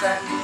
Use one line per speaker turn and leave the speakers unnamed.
Sunday.